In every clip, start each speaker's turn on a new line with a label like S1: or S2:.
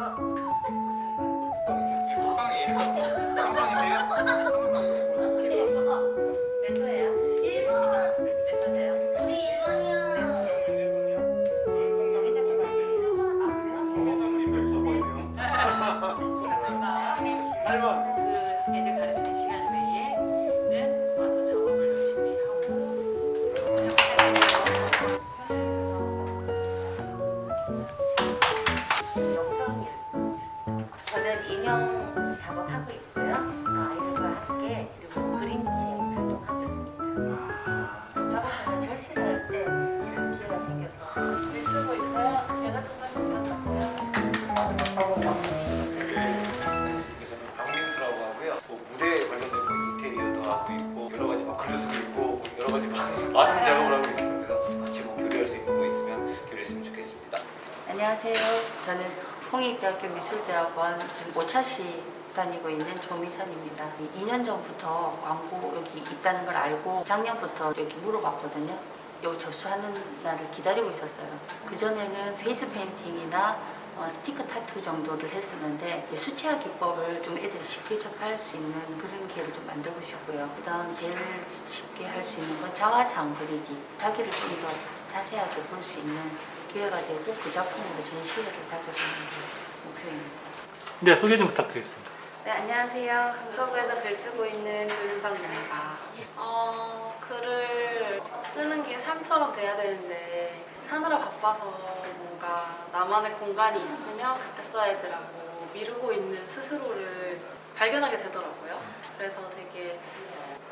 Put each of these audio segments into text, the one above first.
S1: 了。 관련된 뭐 인테리어도 하고 있고 여러 가지 막 글을 쓰고 있고 여러 가지 막 많은 작업을 하고 있습니다. 그래서 같이 뭐 교류할 수 있는 거 있으면 교류했으면 좋겠습니다.
S2: 안녕하세요. 저는 홍익대학교 미술대학원 지금 오차시 다니고 있는 조미선입니다. 2년 전부터 광고 여기 있다는 걸 알고 작년부터 여기 물어봤거든요. 여기 접수하는 날을 기다리고 있었어요. 그전에는 페이스 페인팅이나 어, 스티커 타투 정도를 했었는데 수채화 기법을 좀 애들이 쉽게 접할 수 있는 그런 기회를 좀 만들고 싶고요. 그 다음 제일 쉽게 할 수 있는 건 자화상 그리기. 자기를 좀 더 자세하게 볼 수 있는 기회가 되고 그 작품으로 전시회를 가져가는 게 목표입니다.
S3: 네, 소개 좀 부탁드리겠습니다.
S4: 네, 안녕하세요. 강서구에서 글 쓰고 있는 조윤성입니다. 어, 글을 쓰는 게 삶처럼 돼야 되는데 사느라 바빠서 뭔가 나만의 공간이 있으면 그때 써야지라고 미루고 있는 스스로를 발견하게 되더라고요. 그래서 되게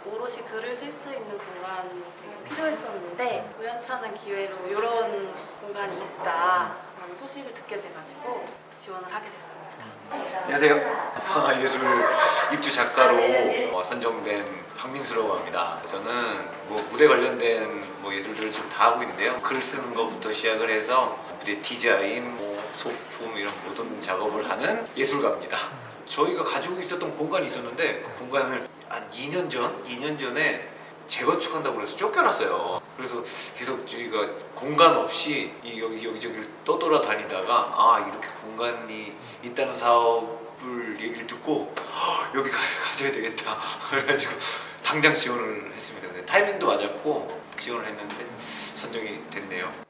S4: 오롯이 글을 쓸 수 있는 공간이 되게 필요했었는데 우연찮은 기회로 이런 공간이 있다 라는 소식을 듣게 돼가지고 지원을 하게 됐습니다.
S1: 안녕하세요. 문화예술 입주 작가로 어, 선정된 박민수라고 합니다. 저는 뭐 무대 관련된 뭐 예술들을 지금 다 하고 있는데요. 글 쓰는 것부터 시작을 해서 무대 디자인, 뭐 소품 이런 모든 작업을 하는 예술가입니다. 저희가 가지고 있었던 공간이 있었는데 그 공간을 한 2년 전, 2년 전에 재건축한다고 그래서 쫓겨났어요. 그래서 계속 저희가 공간 없이 이 여기 여기저기를 떠돌아다니다가 아 이렇게 공간이 있다는 사업을 얘기를 듣고 "헉, 여기 가, 가져야 되겠다 그래가지고 당장 지원을 했습니다. 타이밍도 맞았고 지원을 했는데 선정이 됐네요.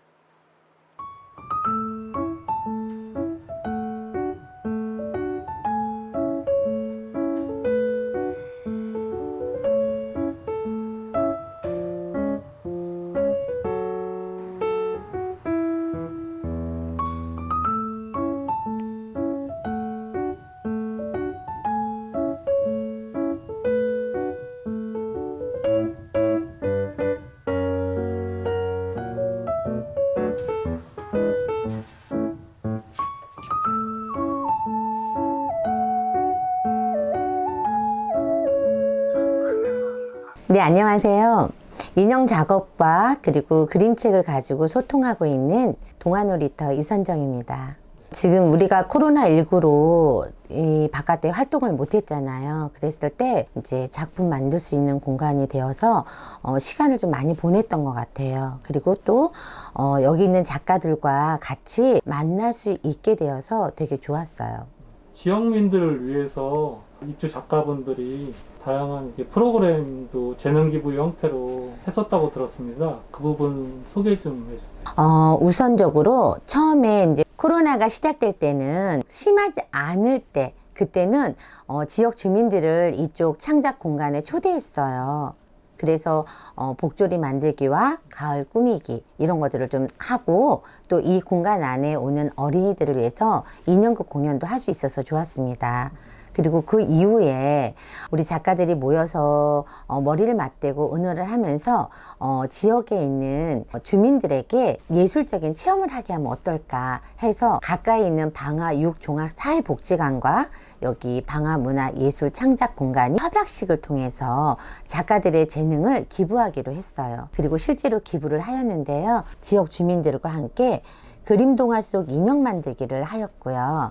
S5: 네, 안녕하세요. 인형 작업과 그리고 그림책을 가지고 소통하고 있는 동아놀이터 이선정입니다. 지금 우리가 코로나19로 이 바깥에 활동을 못 했잖아요. 그랬을 때 이제 작품 만들 수 있는 공간이 되어서 어, 시간을 좀 많이 보냈던 것 같아요. 그리고 또 어, 여기 있는 작가들과 같이 만날 수 있게 되어서 되게 좋았어요.
S3: 지역민들을 위해서 입주 작가분들이 다양한 프로그램도 재능 기부 형태로 했었다고 들었습니다. 그 부분 소개 좀 해주세요.
S5: 어, 우선적으로 처음에 이제 코로나가 시작될 때는 심하지 않을 때 그때는 어, 지역 주민들을 이쪽 창작 공간에 초대했어요. 그래서 어, 복조리 만들기와 가을 꾸미기 이런 것들을 좀 하고 또 이 공간 안에 오는 어린이들을 위해서 인형극 공연도 할 수 있어서 좋았습니다. 그리고 그 이후에 우리 작가들이 모여서 어, 머리를 맞대고 의논을 하면서 어, 지역에 있는 주민들에게 예술적인 체험을 하게 하면 어떨까 해서 가까이 있는 방화 육종합 사회복지관과 여기 방화문화예술 창작 공간이 협약식을 통해서 작가들의 재능을 기부하기로 했어요. 그리고 실제로 기부를 하였는데요. 지역 주민들과 함께 그림 동화 속 인형 만들기를 하였고요.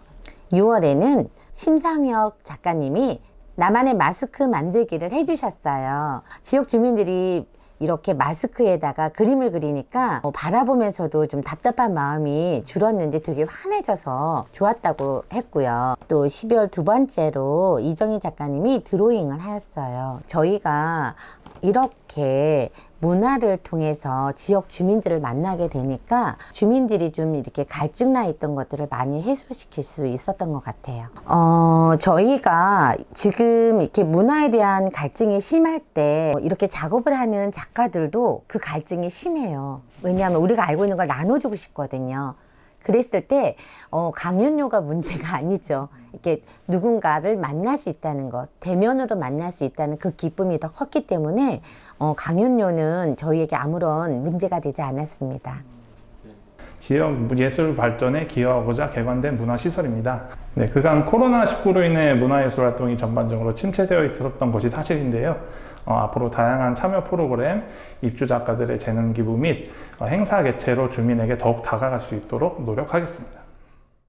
S5: 6월에는 심상혁 작가님이 나만의 마스크 만들기를 해주셨어요. 지역 주민들이 이렇게 마스크에다가 그림을 그리니까 어, 바라보면서도 좀 답답한 마음이 줄었는지 되게 환해져서 좋았다고 했고요. 또 12월 두 번째로 이정희 작가님이 드로잉을 하였어요. 저희가 이렇게 문화를 통해서 지역 주민들을 만나게 되니까 주민들이 좀 이렇게 갈증 나 있던 것들을 많이 해소시킬 수 있었던 것 같아요. 어, 저희가 지금 이렇게 문화에 대한 갈증이 심할 때 이렇게 작업을 하는 작가들도 그 갈증이 심해요. 왜냐하면 우리가 알고 있는 걸 나눠주고 싶거든요. 그랬을 때 어, 강연료가 문제가 아니죠. 이렇게 누군가를 만날 수 있다는 것, 대면으로 만날 수 있다는 그 기쁨이 더 컸기 때문에 어, 강연료는 저희에게 아무런 문제가 되지 않았습니다.
S6: 지역 예술 발전에 기여하고자 개관된 문화시설입니다. 네, 그간 코로나19로 인해 문화예술 활동이 전반적으로 침체되어 있었던 것이 사실인데요. 어, 앞으로 다양한 참여 프로그램, 입주 작가들의 재능 기부 및 어, 행사 개최로 주민에게 더욱 다가갈 수 있도록 노력하겠습니다.